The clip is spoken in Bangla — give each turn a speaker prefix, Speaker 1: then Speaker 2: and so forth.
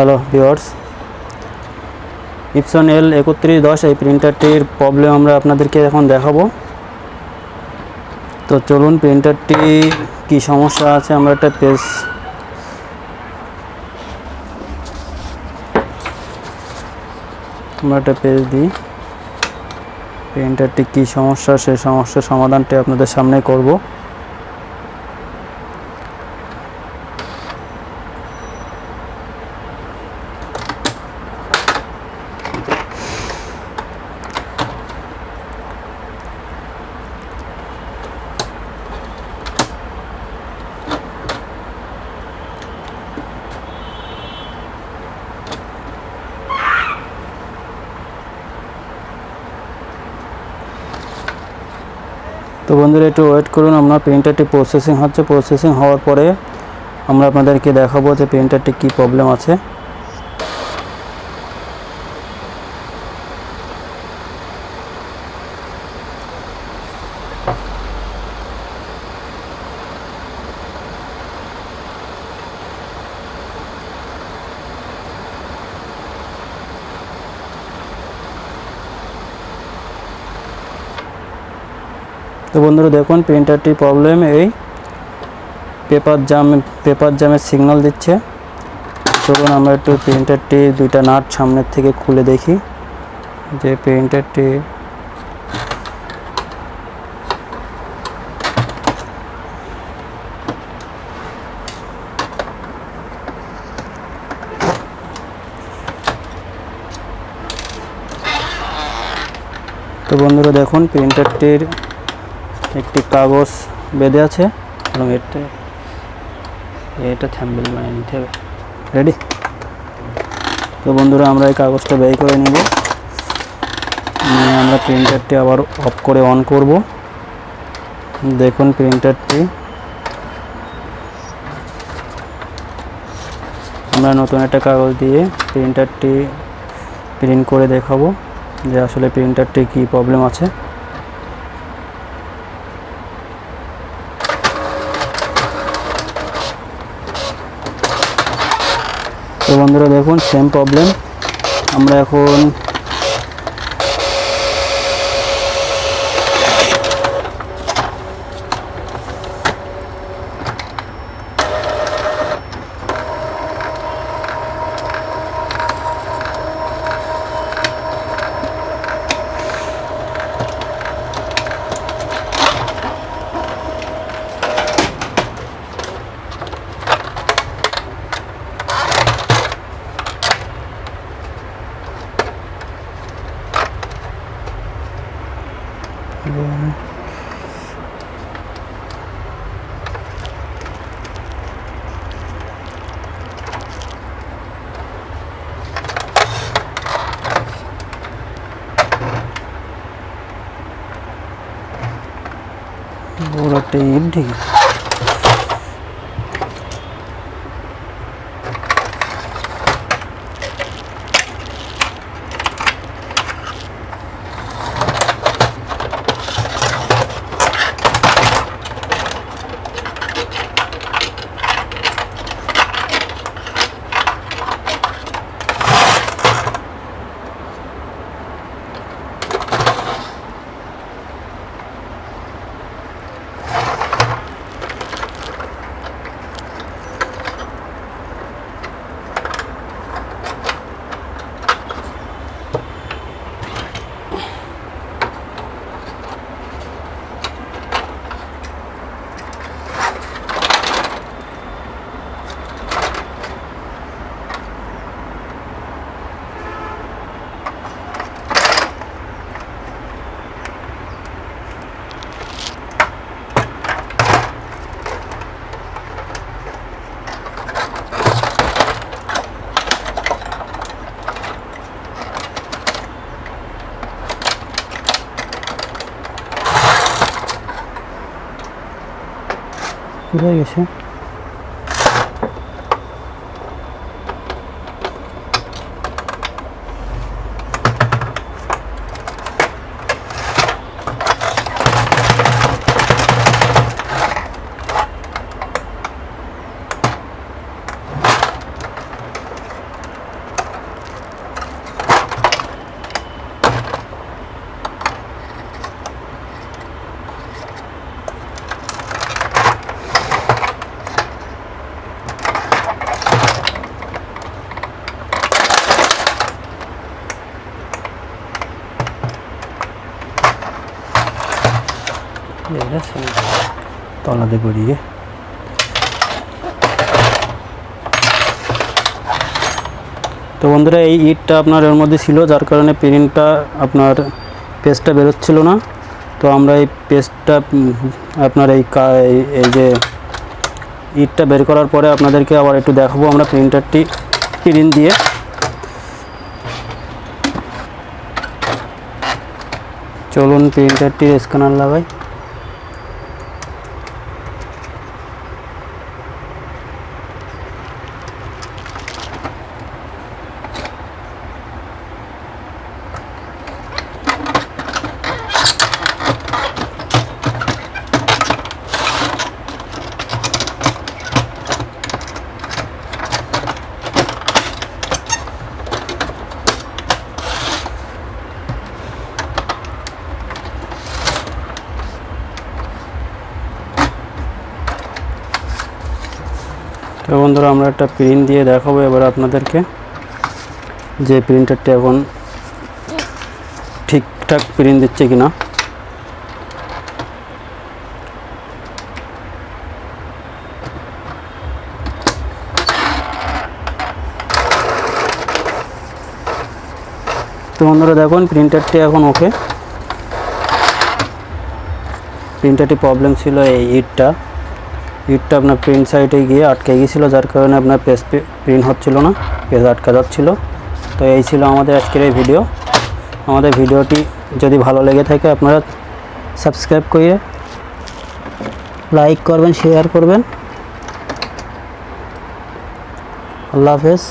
Speaker 1: হ্যালো ভিওর্স ইপসন এল একত্রিশ দশ এই প্রিন্টারটির প্রবলেম আমরা আপনাদেরকে এখন দেখাবো। তো চলুন প্রিন্টারটি কি সমস্যা আছে আমরা একটা পেজ আমরা একটা পেজ দিই। প্রিন্টারটি কি সমস্যা সেই সমস্যার সমাধানটি আপনাদের সামনে করব। তো বন্ধুরা একটু ওয়েট করুন, আমরা প্রিন্টারটি প্রসেসিং হচ্ছে। প্রসেসিং হওয়ার পরে আমরা আপনাদেরকে দেখাবো যে প্রিন্টারটি কি প্রবলেম আছে। তো বন্ধুরা দেখুন প্রিন্টারটি প্রবলেম এই পেপার জাম পেপার জামের সিগন্যাল দিচ্ছে। চলুন আমরা একটু প্রিন্টারটি দুইটা নাট সামনের থেকে খুলে দেখি। যে প্রিন্টারটি তো বন্ধুরা দেখুন প্রিন্টারটির একটি কাগজ বেঁধে আছে এবং এটা এটা থ্যাম্বেল বানিয়ে নিতে হবে। রেডি তো বন্ধুরা, আমরা এই কাগজটা ব্যয় করে নিব। নিয়ে আমরা প্রিন্টারটি আবার অফ করে অন করব। দেখুন প্রিন্টারটি আমরা নতুন একটা কাগজ দিয়ে প্রিন্টারটি প্রিন্ট করে দেখাবো যে আসলে প্রিন্টারটি কী প্রবলেম আছে। বন্ধুরা দেখুন সেম প্রবলেম আমরা এখন luôn Vô là tím thì কোথায় গেছে তলাতে গড়িয়ে। তো বন্ধুরা, এই ইটটা আপনার এর মধ্যে ছিল, যার কারণে প্রিন্টটা আপনার পেস্টটা বেরোচ্ছিল না। তো আমরা এই পেস্টটা আপনার এই- এই যে ইটটা বের করার পরে আপনাদেরকে আবার একটু দেখাবো আমরা প্রিন্টারটি প্রিন্ট দিয়ে। চলুন প্রিন্টারটির স্ক্যানার লাগাই। বন্ধুরা, আমরা একটা প্রিন্ট দিয়ে দেখাবো এবার আপনাদেরকে। যে প্রিন্টারটি এখন ঠিকঠাক প্রিন্ট দিচ্ছে কিনা। তো বন্ধুরা, দেখুন প্রিন্টারটি এখন ওকে প্রিন্টারটি প্রবলেম ছিল এই ইটটা ইটটা আপনার প্রিন্ট সাইডে গিয়ে আটকে গিয়েছিল, যার কারণে আপনার পেজ প্রিন্ট হচ্ছিল না পেজ আটকা যাচ্ছিল। তো এই ছিল আমাদের আজকের এই ভিডিও আমাদের ভিডিওটি যদি ভালো লেগে থাকে, আপনারা সাবস্ক্রাইব করে লাইক করবেন শেয়ার করবেন। আল্লাহ হাফেজ।